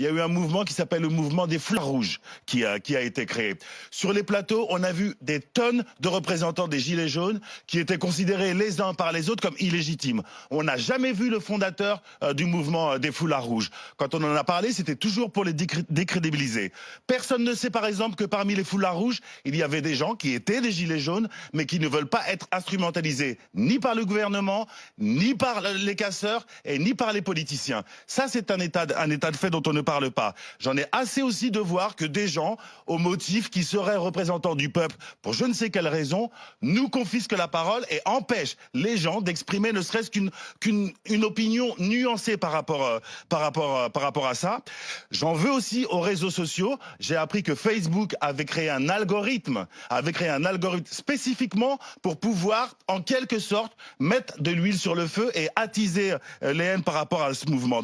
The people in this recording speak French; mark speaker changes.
Speaker 1: il y a eu un mouvement qui s'appelle le mouvement des foulards rouges qui a, été créé. Sur les plateaux, on a vu des tonnes de représentants des Gilets jaunes qui étaient considérés les uns par les autres comme illégitimes. On n'a jamais vu le fondateur euh, du mouvement euh, des foulards rouges. Quand on en a parlé, c'était toujours pour les décrédibiliser. Personne ne sait par exemple que parmi les foulards rouges, il y avait des gens qui étaient des Gilets jaunes, mais qui ne veulent pas être instrumentalisés ni par le gouvernement, ni par les casseurs et ni par les politiciens. Ça, c'est un état, un état de fait dont on ne parle pas. J'en ai assez aussi de voir que des gens, au motif qui seraient représentants du peuple, pour je ne sais quelle raison, nous confisquent la parole et empêchent les gens d'exprimer ne serait-ce qu'une une opinion nuancée par rapport, euh, euh, par rapport à ça. J'en veux aussi aux réseaux sociaux. J'ai appris que Facebook avait créé un algorithme, avait créé un algorithme spécifiquement pour pouvoir, en quelque sorte, mettre de l'huile sur le feu et attiser euh, les haines par rapport à ce mouvement.